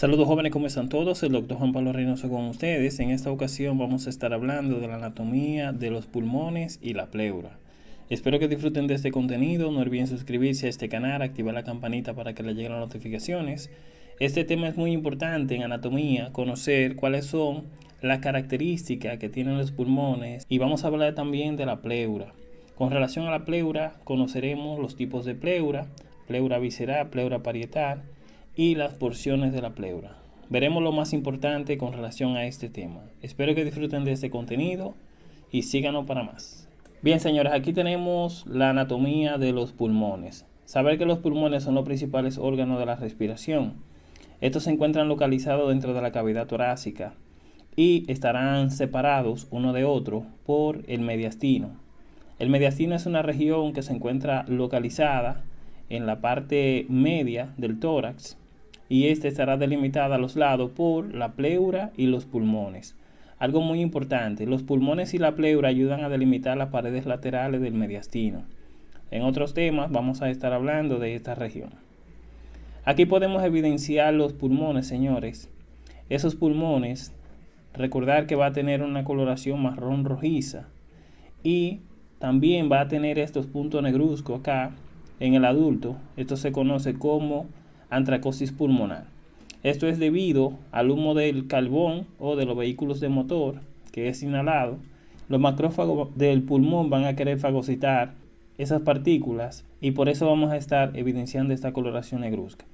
Saludos jóvenes, ¿cómo están todos? El doctor Juan Pablo Reynoso con ustedes. En esta ocasión vamos a estar hablando de la anatomía de los pulmones y la pleura. Espero que disfruten de este contenido. No olviden suscribirse a este canal, activar la campanita para que les lleguen las notificaciones. Este tema es muy importante en anatomía, conocer cuáles son las características que tienen los pulmones y vamos a hablar también de la pleura. Con relación a la pleura, conoceremos los tipos de pleura, pleura visceral, pleura parietal y las porciones de la pleura. Veremos lo más importante con relación a este tema. Espero que disfruten de este contenido y síganos para más. Bien, señores, aquí tenemos la anatomía de los pulmones. Saber que los pulmones son los principales órganos de la respiración. Estos se encuentran localizados dentro de la cavidad torácica y estarán separados uno de otro por el mediastino. El mediastino es una región que se encuentra localizada en la parte media del tórax y este estará delimitada a los lados por la pleura y los pulmones. Algo muy importante, los pulmones y la pleura ayudan a delimitar las paredes laterales del mediastino. En otros temas vamos a estar hablando de esta región. Aquí podemos evidenciar los pulmones, señores. Esos pulmones, recordar que va a tener una coloración marrón rojiza y también va a tener estos puntos negruzcos acá en el adulto. Esto se conoce como antracosis pulmonar. Esto es debido al humo del carbón o de los vehículos de motor que es inhalado. Los macrófagos del pulmón van a querer fagocitar esas partículas y por eso vamos a estar evidenciando esta coloración negruzca.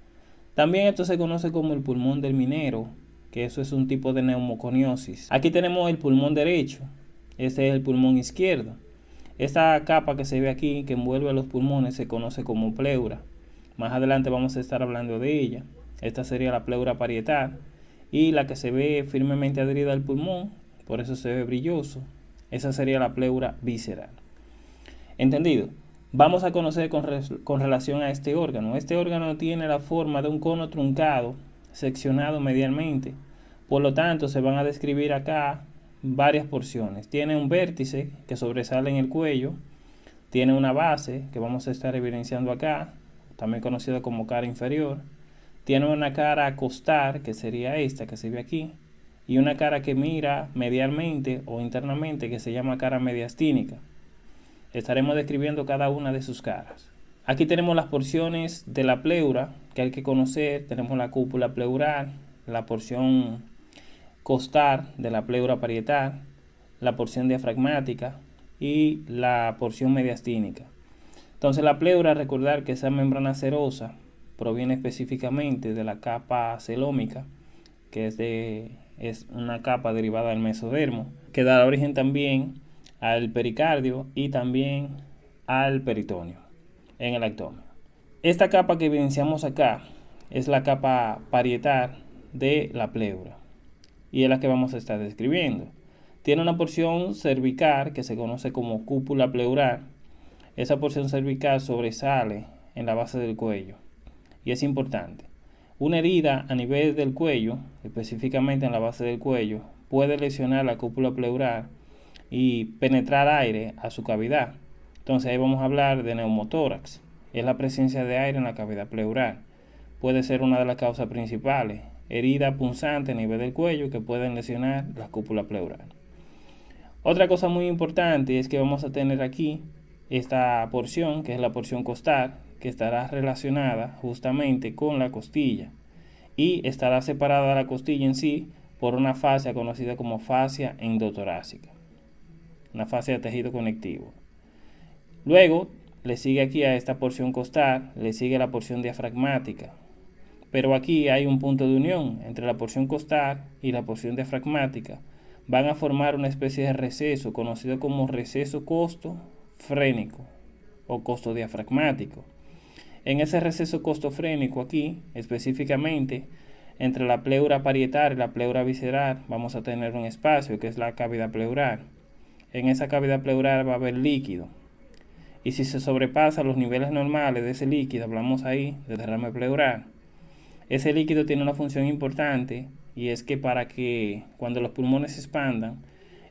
También esto se conoce como el pulmón del minero, que eso es un tipo de neumoconiosis. Aquí tenemos el pulmón derecho, este es el pulmón izquierdo. Esta capa que se ve aquí que envuelve a los pulmones se conoce como pleura. Más adelante vamos a estar hablando de ella. Esta sería la pleura parietal y la que se ve firmemente adherida al pulmón, por eso se ve brilloso. Esa sería la pleura visceral. ¿Entendido? Vamos a conocer con, con, relación a este órgano. Este órgano tiene la forma de un cono truncado, seccionado medialmente. Por lo tanto, se van a describir acá varias porciones. Tiene un vértice que sobresale en el cuello. Tiene una base que vamos a estar evidenciando acá también conocido como cara inferior. Tiene una cara a acostar, que sería esta que se ve aquí, y una cara que mira medialmente o internamente, que se llama cara mediastínica. Estaremos describiendo cada una de sus caras. Aquí tenemos las porciones de la pleura que hay que conocer. Tenemos la cúpula pleural, la porción costal de la pleura parietal, la porción diafragmática y la porción mediastínica. Entonces la pleura, recordar que esa membrana cerosa proviene específicamente de la capa celómica, que es, es una capa derivada del mesodermo, que da origen también al pericardio y también al peritoneo en el abdomen. Esta capa que evidenciamos acá es la capa parietal de la pleura y es la que vamos a estar describiendo. Tiene una porción cervical que se conoce como cúpula pleural esa porción cervical sobresale en la base del cuello y es importante. Una herida a nivel del cuello, específicamente en la base del cuello, puede lesionar la cúpula pleural y penetrar aire a su cavidad. Entonces ahí vamos a hablar de neumotórax. Es la presencia de aire en la cavidad pleural. Puede ser una de las causas principales. Herida punzante a nivel del cuello que pueden lesionar la cúpula pleural. Otra cosa muy importante es que vamos a tener aquí esta porción, que es la porción costal, que estará relacionada justamente con la costilla y estará separada la costilla en sí por una fascia conocida como fascia endotorácica, una fascia de tejido conectivo. Luego le sigue aquí a esta porción costal, le sigue la porción diafragmática, pero aquí hay un punto de unión entre la porción costal y la porción diafragmática. Van a formar una especie de receso conocido como receso costo frénico o costo diafragmático. En ese receso costofrénico aquí, específicamente, entre la pleura parietal y la pleura visceral, vamos a tener un espacio que es la cavidad pleural. En esa cavidad pleural va a haber líquido. Y si se sobrepasa los niveles normales de ese líquido, hablamos ahí de derrame pleural, ese líquido tiene una función importante y es que para que cuando los pulmones se expandan,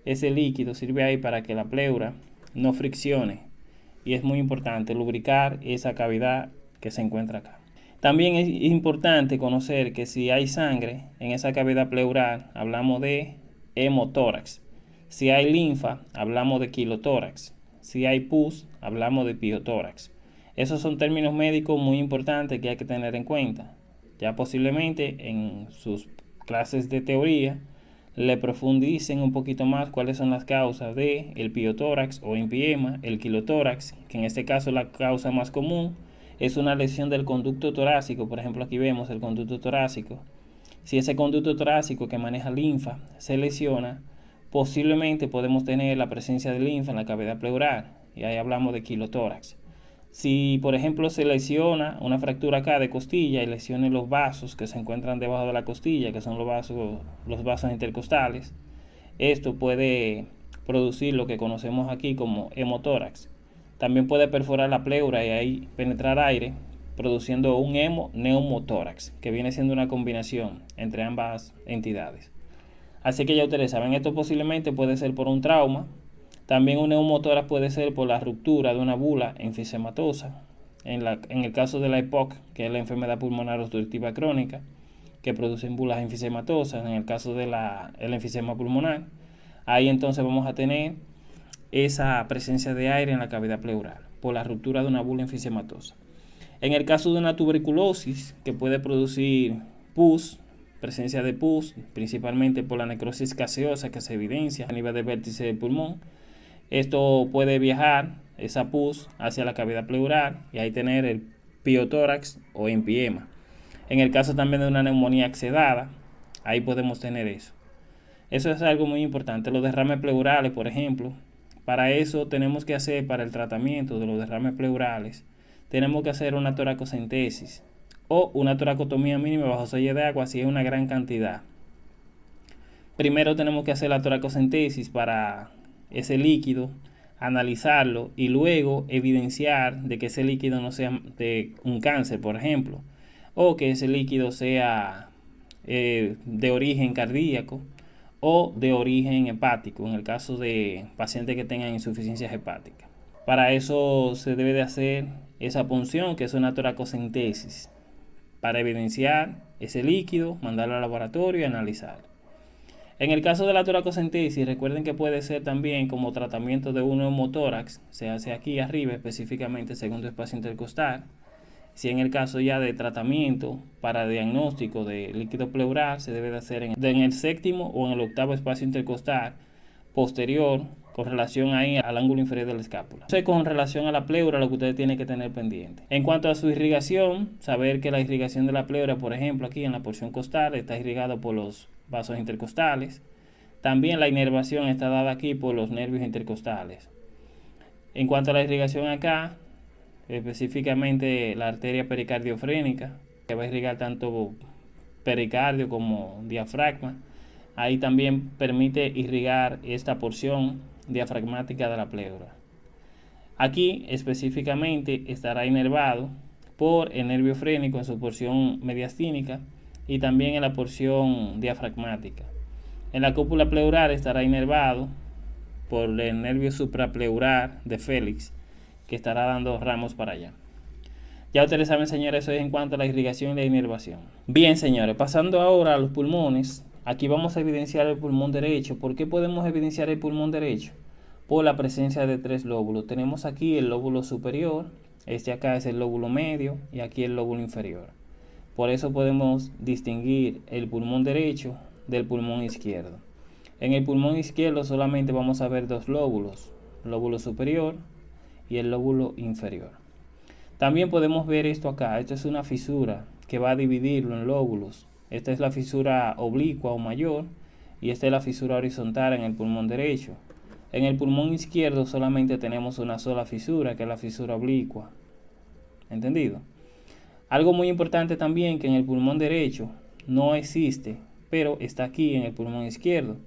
ese líquido sirve ahí para que la pleura no friccione y es muy importante lubricar esa cavidad que se encuentra acá. También es importante conocer que si hay sangre en esa cavidad pleural, hablamos de hemotórax. Si hay linfa, hablamos de quilotórax. Si hay pus, hablamos de piotórax. Esos son términos médicos muy importantes que hay que tener en cuenta. Ya posiblemente en sus clases de teoría le profundicen un poquito más cuáles son las causas de el piotórax o empiema, el quilotórax, que en este caso la causa más común es una lesión del conducto torácico, por ejemplo aquí vemos el conducto torácico. Si ese conducto torácico que maneja linfa se lesiona, posiblemente podemos tener la presencia de linfa en la cavidad pleural, y ahí hablamos de quilotórax. Si, por ejemplo, se lesiona una fractura acá de costilla y lesione los vasos que se encuentran debajo de la costilla, que son los vasos, los vasos intercostales, esto puede producir lo que conocemos aquí como hemotórax. También puede perforar la pleura y ahí penetrar aire, produciendo un hemo-neumotórax, que viene siendo una combinación entre ambas entidades. Así que ya ustedes saben, esto posiblemente puede ser por un trauma. También un neumotórax puede ser por la ruptura de una bula enfisematosa. En, la, en el caso de la EPOC, que es la enfermedad pulmonar obstructiva crónica, que produce bulas enfisematosas, en el caso del el enfisema pulmonar, ahí entonces vamos a tener esa presencia de aire en la cavidad pleural por la ruptura de una bula enfisematosa. En el caso de una tuberculosis que puede producir pus, presencia de pus, principalmente por la necrosis gaseosa que se evidencia a nivel de vértice del pulmón, esto puede viajar, esa pus, hacia la cavidad pleural y ahí tener el piotórax o empiema. En el caso también de una neumonía accedada, ahí podemos tener eso. Eso es algo muy importante. Los derrames pleurales, por ejemplo, para eso tenemos que hacer, para el tratamiento de los derrames pleurales, tenemos que hacer una toracocentesis o una toracotomía mínima bajo sello de agua si es una gran cantidad. Primero tenemos que hacer la toracocentesis para ese líquido, analizarlo y luego evidenciar de que ese líquido no sea de un cáncer, por ejemplo, o que ese líquido sea eh, de origen cardíaco o de origen hepático, en el caso de pacientes que tengan insuficiencia hepática. Para eso se debe de hacer esa punción, que es una toracocentesis, para evidenciar ese líquido, mandarlo al laboratorio y analizarlo. En el caso de la toracocentesis, recuerden que puede ser también como tratamiento de un neumotórax, se hace aquí arriba específicamente segundo espacio intercostal, si en el caso ya de tratamiento para diagnóstico de líquido pleural, se debe de hacer en, el séptimo o en el octavo espacio intercostal posterior con relación ahí al ángulo inferior de la escápula. Entonces, con relación a la pleura, lo que ustedes tienen que tener pendiente. En cuanto a su irrigación, saber que la irrigación de la pleura, por ejemplo, aquí en la porción costal, está irrigado por los vasos intercostales. También la inervación está dada aquí por los nervios intercostales. En cuanto a la irrigación acá, específicamente la arteria pericardiofrénica, que va a irrigar tanto pericardio como diafragma. Ahí también permite irrigar esta porción diafragmática de la pleura. Aquí específicamente estará inervado por el nervio frénico en su porción mediastínica y también en la porción diafragmática. En la cúpula pleural estará inervado por el nervio suprapleural de Félix que estará dando ramos para allá. Ya ustedes saben, señores, eso es en cuanto a la irrigación y la inervación. Bien, señores, pasando ahora a los pulmones, aquí vamos a evidenciar el pulmón derecho. ¿Por qué podemos evidenciar el pulmón derecho? Por la presencia de tres lóbulos. Tenemos aquí el lóbulo superior, este acá es el lóbulo medio y aquí el lóbulo inferior. Por eso podemos distinguir el pulmón derecho del pulmón izquierdo. En el pulmón izquierdo solamente vamos a ver dos lóbulos, lóbulo superior y el lóbulo inferior. También podemos ver esto acá, esta es una fisura que va a dividirlo en lóbulos. Esta es la fisura oblicua o mayor y esta es la fisura horizontal en el pulmón derecho. En el pulmón izquierdo solamente tenemos una sola fisura, que es la fisura oblicua. ¿Entendido? Algo muy importante también que en el pulmón derecho no existe, pero está aquí en el pulmón izquierdo.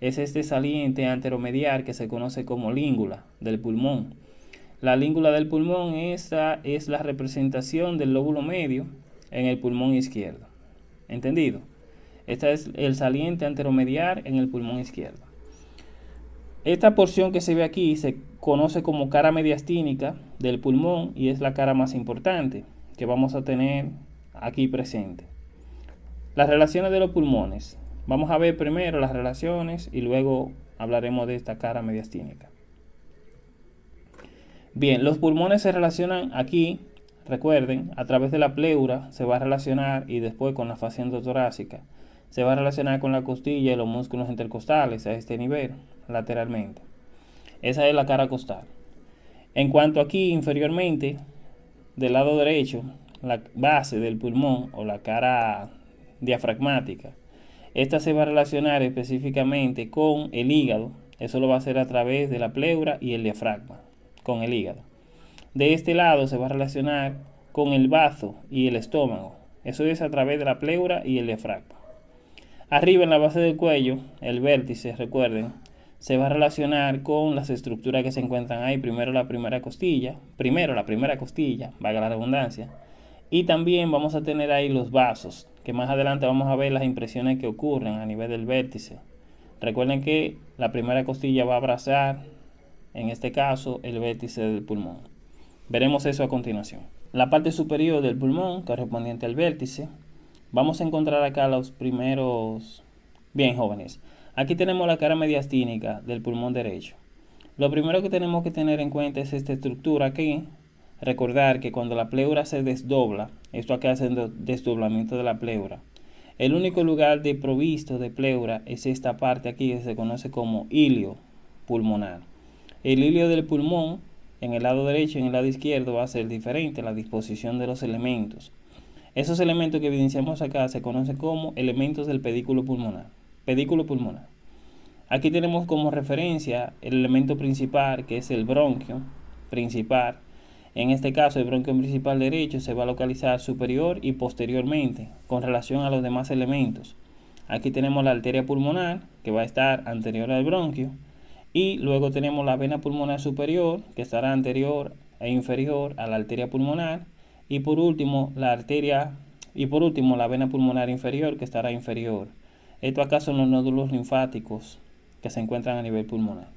Es este saliente anteromedial que se conoce como língula del pulmón. La língula del pulmón, esa es la representación del lóbulo medio en el pulmón izquierdo. ¿Entendido? Esta es el saliente anteromedial en el pulmón izquierdo. Esta porción que se ve aquí se conoce como cara mediastínica del pulmón y es la cara más importante que vamos a tener aquí presente. Las relaciones de los pulmones. Vamos a ver primero las relaciones y luego hablaremos de esta cara mediastínica. Bien, los pulmones se relacionan aquí, recuerden, a través de la pleura se va a relacionar y después con la fascia endotorácica. Se va a relacionar con la costilla y los músculos intercostales a este nivel, lateralmente. Esa es la cara costal. En cuanto aquí inferiormente, del lado derecho, la base del pulmón o la cara diafragmática, esta se va a relacionar específicamente con el hígado. Eso lo va a hacer a través de la pleura y el diafragma, con el hígado. De este lado se va a relacionar con el bazo y el estómago. Eso es a través de la pleura y el diafragma. Arriba en la base del cuello, el vértice, recuerden, se va a relacionar con las estructuras que se encuentran ahí. Primero la primera costilla, primero la primera costilla, valga la redundancia. Y también vamos a tener ahí los vasos, que más adelante vamos a ver las impresiones que ocurren a nivel del vértice. Recuerden que la primera costilla va a abrazar, en este caso, el vértice del pulmón. Veremos eso a continuación. La parte superior del pulmón, correspondiente al vértice, vamos a encontrar acá los primeros... Bien, jóvenes, aquí tenemos la cara mediastínica del pulmón derecho. Lo primero que tenemos que tener en cuenta es esta estructura aquí, Recordar que cuando la pleura se desdobla, esto acá hace el desdoblamiento de la pleura. El único lugar de provisto de pleura es esta parte aquí que se conoce como ilio pulmonar. El ilio del pulmón en el lado derecho y en el lado izquierdo va a ser diferente la disposición de los elementos. Esos elementos que evidenciamos acá se conocen como elementos del pedículo pulmonar. Pedículo pulmonar. Aquí tenemos como referencia el elemento principal que es el bronquio principal en este caso, el bronquio principal derecho se va a localizar superior y posteriormente con relación a los demás elementos. Aquí tenemos la arteria pulmonar que va a estar anterior al bronquio y luego tenemos la vena pulmonar superior que estará anterior e inferior a la arteria pulmonar y por último la arteria y por último la vena pulmonar inferior que estará inferior. Esto acá son los nódulos linfáticos que se encuentran a nivel pulmonar.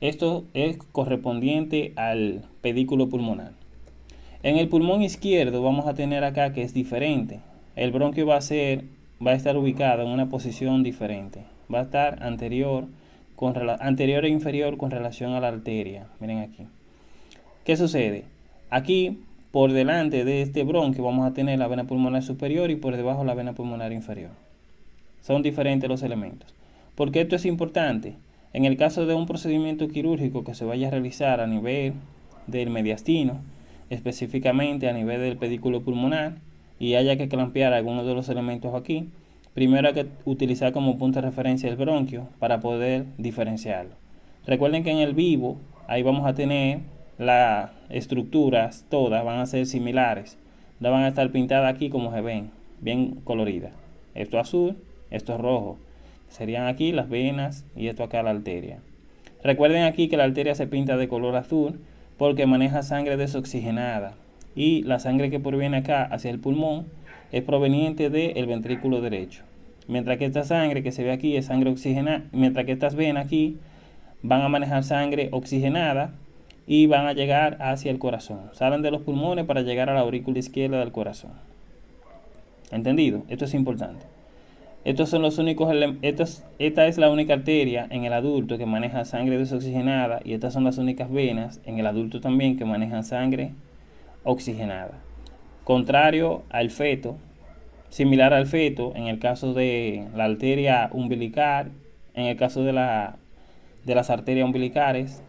Esto es correspondiente al pedículo pulmonar. En el pulmón izquierdo vamos a tener acá que es diferente. El bronquio va a ser va a estar ubicado en una posición diferente. Va a estar anterior con anterior e inferior con relación a la arteria. Miren aquí. ¿Qué sucede? Aquí por delante de este bronquio vamos a tener la vena pulmonar superior y por debajo la vena pulmonar inferior. Son diferentes los elementos. ¿Por qué esto es importante? En el caso de un procedimiento quirúrgico que se vaya a realizar a nivel del mediastino, específicamente a nivel del pedículo pulmonar, y haya que clampear algunos de los elementos aquí, primero hay que utilizar como punto de referencia el bronquio para poder diferenciarlo. Recuerden que en el vivo, ahí vamos a tener las estructuras todas, van a ser similares. No van a estar pintadas aquí como se ven, bien coloridas. Esto azul, esto es rojo. Serían aquí las venas y esto acá la arteria. Recuerden aquí que la arteria se pinta de color azul porque maneja sangre desoxigenada y la sangre que proviene acá hacia el pulmón es proveniente del ventrículo derecho. Mientras que esta sangre que se ve aquí es sangre oxigenada, mientras que estas venas aquí van a manejar sangre oxigenada y van a llegar hacia el corazón. Salen de los pulmones para llegar a la aurícula izquierda del corazón. ¿Entendido? Esto es importante. Estos son los únicos esta es la única arteria en el adulto que maneja sangre desoxigenada y estas son las únicas venas en el adulto también que manejan sangre oxigenada. Contrario al feto, similar al feto en el caso de la arteria umbilical, en el caso de, la, de las arterias umbilicales,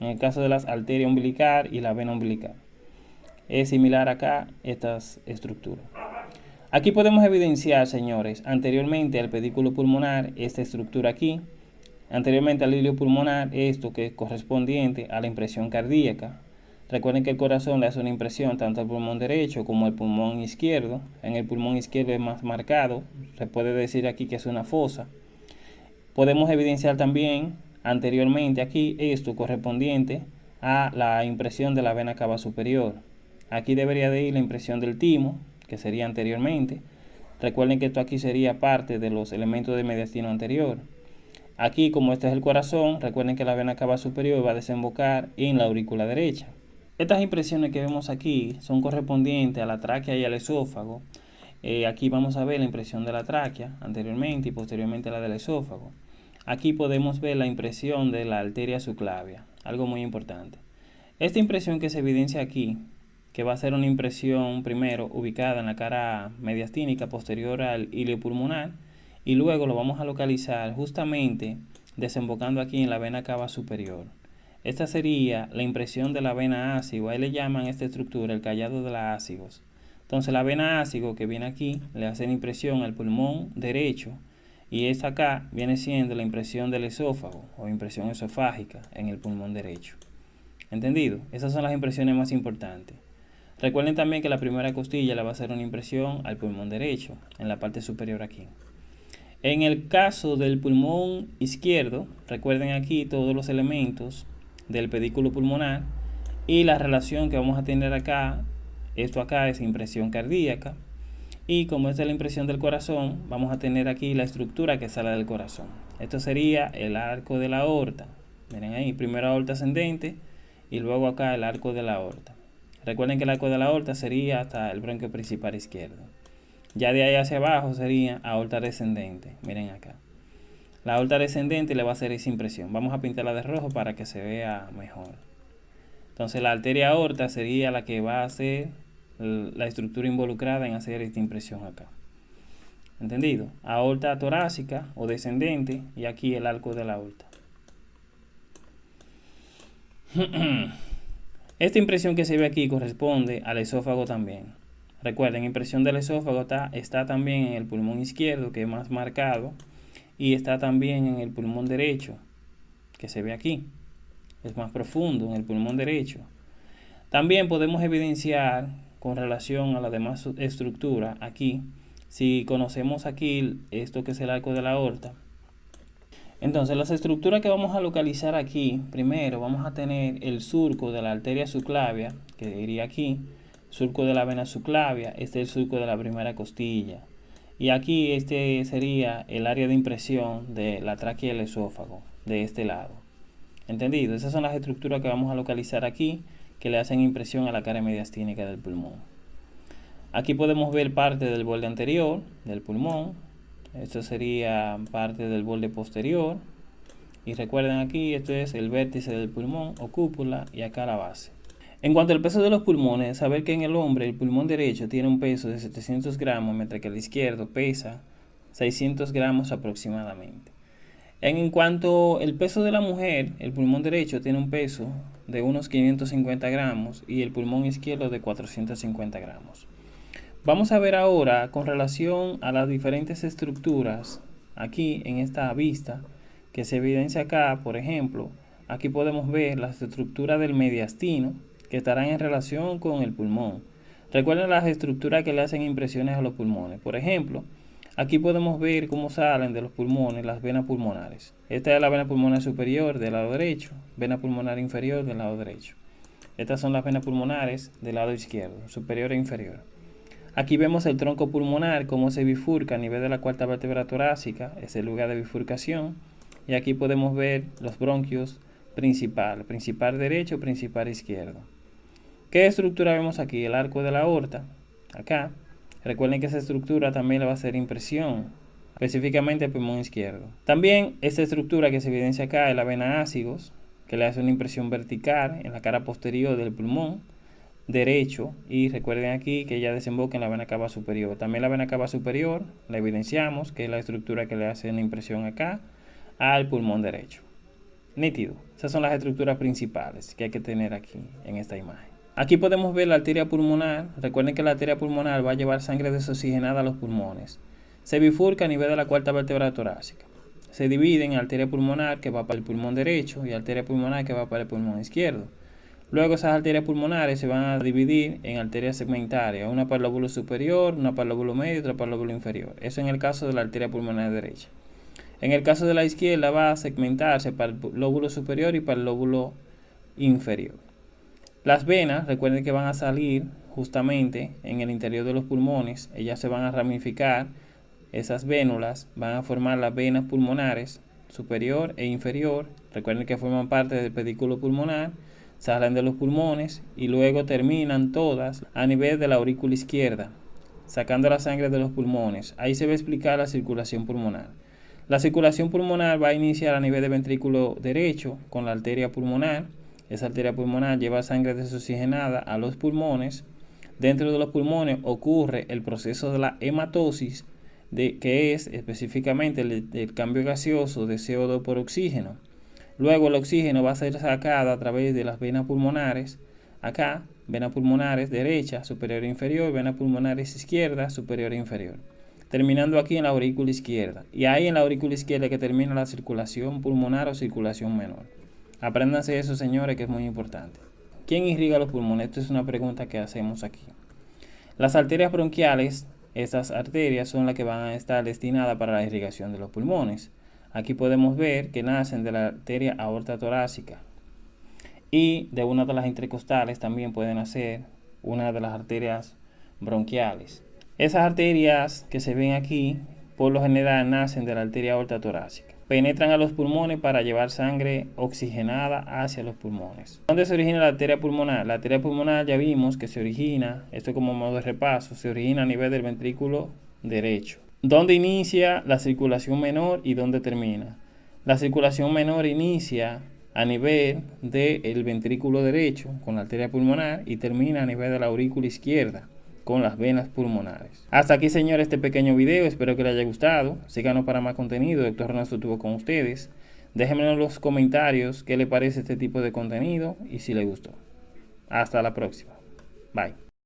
en el caso de las arterias umbilical y la vena umbilical. Es similar acá estas estructuras. Aquí podemos evidenciar, señores, anteriormente al pedículo pulmonar, esta estructura aquí, anteriormente al hilio pulmonar, esto que es correspondiente a la impresión cardíaca. Recuerden que el corazón le hace una impresión tanto al pulmón derecho como al pulmón izquierdo. En el pulmón izquierdo es más marcado, se puede decir aquí que es una fosa. Podemos evidenciar también anteriormente aquí esto correspondiente a la impresión de la vena cava superior. Aquí debería de ir la impresión del timo, que sería anteriormente. Recuerden que esto aquí sería parte de los elementos de mediastino anterior. Aquí, como este es el corazón, recuerden que la vena cava superior va a desembocar en la aurícula derecha. Estas impresiones que vemos aquí son correspondientes a la tráquea y al esófago. Eh, aquí vamos a ver la impresión de la tráquea anteriormente y posteriormente la del esófago. Aquí podemos ver la impresión de la arteria subclavia, algo muy importante. Esta impresión que se evidencia aquí, que va a ser una impresión primero ubicada en la cara mediastínica posterior al ilio pulmonar, y luego lo vamos a localizar justamente desembocando aquí en la vena cava superior. Esta sería la impresión de la vena ácido, ahí le llaman esta estructura el callado de la ácigos. Entonces la vena ácido que viene aquí le hace la impresión al pulmón derecho y esta acá viene siendo la impresión del esófago o impresión esofágica en el pulmón derecho. ¿Entendido? Esas son las impresiones más importantes. Recuerden también que la primera costilla le va a hacer una impresión al pulmón derecho, en la parte superior aquí. En el caso del pulmón izquierdo, recuerden aquí todos los elementos del pedículo pulmonar y la relación que vamos a tener acá, esto acá es impresión cardíaca, y como es la impresión del corazón, vamos a tener aquí la estructura que sale del corazón. Esto sería el arco de la aorta. Miren ahí, primero aorta ascendente y luego acá el arco de la aorta. Recuerden que el arco de la aorta sería hasta el bronquio principal izquierdo. Ya de ahí hacia abajo sería aorta descendente. Miren acá. La aorta descendente le va a hacer esa impresión. Vamos a pintarla de rojo para que se vea mejor. Entonces la arteria aorta sería la que va a hacer la estructura involucrada en hacer esta impresión acá. ¿Entendido? Aorta torácica o descendente y aquí el arco de la aorta. Esta impresión que se ve aquí corresponde al esófago también. Recuerden, impresión del esófago está, está también en el pulmón izquierdo, que es más marcado, y está también en el pulmón derecho, que se ve aquí. Es más profundo en el pulmón derecho. También podemos evidenciar con relación a la demás estructura aquí, si conocemos aquí esto que es el arco de la aorta, entonces, las estructuras que vamos a localizar aquí, primero vamos a tener el surco de la arteria subclavia, que iría aquí, surco de la vena subclavia, este es el surco de la primera costilla. Y aquí este sería el área de impresión de la tráquea y el esófago, de este lado. ¿Entendido? Esas son las estructuras que vamos a localizar aquí, que le hacen impresión a la cara mediastínica del pulmón. Aquí podemos ver parte del borde anterior del pulmón, esto sería parte del borde posterior. Y recuerden aquí, esto es el vértice del pulmón o cúpula y acá la base. En cuanto al peso de los pulmones, saber que en el hombre el pulmón derecho tiene un peso de 700 gramos, mientras que el izquierdo pesa 600 gramos aproximadamente. En cuanto al peso de la mujer, el pulmón derecho tiene un peso de unos 550 gramos y el pulmón izquierdo de 450 gramos. Vamos a ver ahora con relación a las diferentes estructuras aquí en esta vista que se evidencia acá, por ejemplo, aquí podemos ver las estructuras del mediastino que estarán en relación con el pulmón. Recuerden las estructuras que le hacen impresiones a los pulmones. Por ejemplo, aquí podemos ver cómo salen de los pulmones las venas pulmonares. Esta es la vena pulmonar superior del lado derecho, vena pulmonar inferior del lado derecho. Estas son las venas pulmonares del lado izquierdo, superior e inferior. Aquí vemos el tronco pulmonar, cómo se bifurca a nivel de la cuarta vértebra torácica, es el lugar de bifurcación. Y aquí podemos ver los bronquios principal, principal derecho, principal izquierdo. ¿Qué estructura vemos aquí? El arco de la aorta, acá. Recuerden que esa estructura también le va a hacer impresión, específicamente el pulmón izquierdo. También esta estructura que se evidencia acá es la vena ácigos, que le hace una impresión vertical en la cara posterior del pulmón derecho y recuerden aquí que ya desemboca en la vena cava superior. También la vena cava superior la evidenciamos, que es la estructura que le hace una impresión acá al pulmón derecho. Nítido. Esas son las estructuras principales que hay que tener aquí en esta imagen. Aquí podemos ver la arteria pulmonar. Recuerden que la arteria pulmonar va a llevar sangre desoxigenada a los pulmones. Se bifurca a nivel de la cuarta vértebra torácica. Se divide en arteria pulmonar que va para el pulmón derecho y arteria pulmonar que va para el pulmón izquierdo. Luego esas arterias pulmonares se van a dividir en arterias segmentarias, una para el lóbulo superior, una para el lóbulo medio otra para el lóbulo inferior. Eso en el caso de la arteria pulmonar derecha. En el caso de la izquierda va a segmentarse para el lóbulo superior y para el lóbulo inferior. Las venas, recuerden que van a salir justamente en el interior de los pulmones, ellas se van a ramificar, esas vénulas van a formar las venas pulmonares superior e inferior, recuerden que forman parte del pedículo pulmonar, salen de los pulmones y luego terminan todas a nivel de la aurícula izquierda, sacando la sangre de los pulmones. Ahí se va a explicar la circulación pulmonar. La circulación pulmonar va a iniciar a nivel del ventrículo derecho con la arteria pulmonar. Esa arteria pulmonar lleva sangre desoxigenada a los pulmones. Dentro de los pulmones ocurre el proceso de la hematosis, de, que es específicamente el, el cambio gaseoso de CO2 por oxígeno. Luego el oxígeno va a ser sacado a través de las venas pulmonares. Acá, venas pulmonares derecha, superior e inferior, venas pulmonares izquierda, superior e inferior. Terminando aquí en la aurícula izquierda. Y ahí en la aurícula izquierda que termina la circulación pulmonar o circulación menor. Apréndanse eso, señores, que es muy importante. ¿Quién irriga los pulmones? Esta es una pregunta que hacemos aquí. Las arterias bronquiales, estas arterias son las que van a estar destinadas para la irrigación de los pulmones. Aquí podemos ver que nacen de la arteria aorta torácica y de una de las intercostales también pueden nacer una de las arterias bronquiales. Esas arterias que se ven aquí por lo general nacen de la arteria aorta torácica. Penetran a los pulmones para llevar sangre oxigenada hacia los pulmones. ¿Dónde se origina la arteria pulmonar? La arteria pulmonar ya vimos que se origina, esto como modo de repaso, se origina a nivel del ventrículo derecho. ¿Dónde inicia la circulación menor y dónde termina? La circulación menor inicia a nivel del ventrículo derecho con la arteria pulmonar y termina a nivel de la aurícula izquierda con las venas pulmonares. Hasta aquí, señores, este pequeño video. Espero que les haya gustado. Síganos para más contenido. Doctor Ernesto estuvo con ustedes. Déjenme en los comentarios qué le parece este tipo de contenido y si les gustó. Hasta la próxima. Bye.